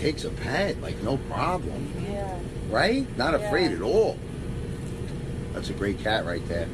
takes a pet, like no problem. Yeah. Right? Not Yeah. afraid at all. That's a great cat right there.